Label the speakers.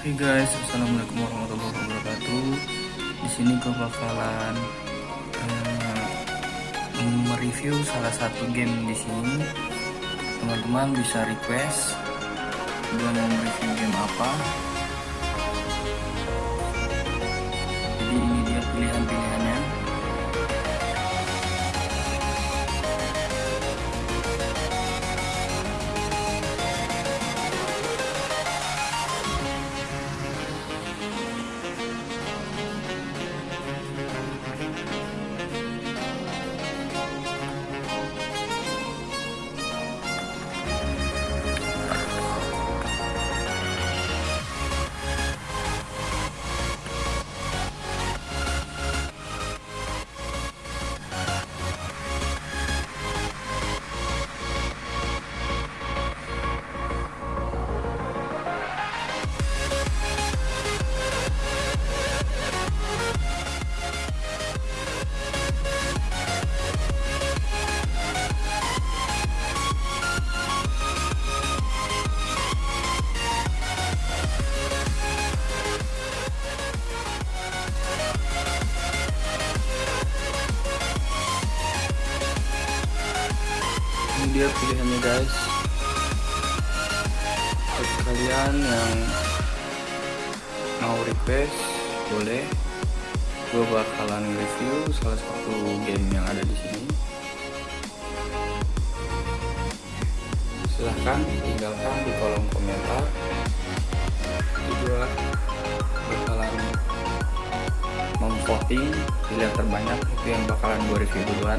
Speaker 1: Oke guys, assalamualaikum warahmatullahi wabarakatuh. Di sini gue bakalan uh, mereview salah satu game di sini. Teman-teman bisa request gue mau mereview game apa. Dia pilihannya guys. Buat kalian yang mau request boleh. Gue bakalan review salah satu game yang ada di sini. Silahkan tinggalkan di kolom komentar. Juga bakalan memvoting pilihan terbanyak. Itu yang bakalan gue review duluan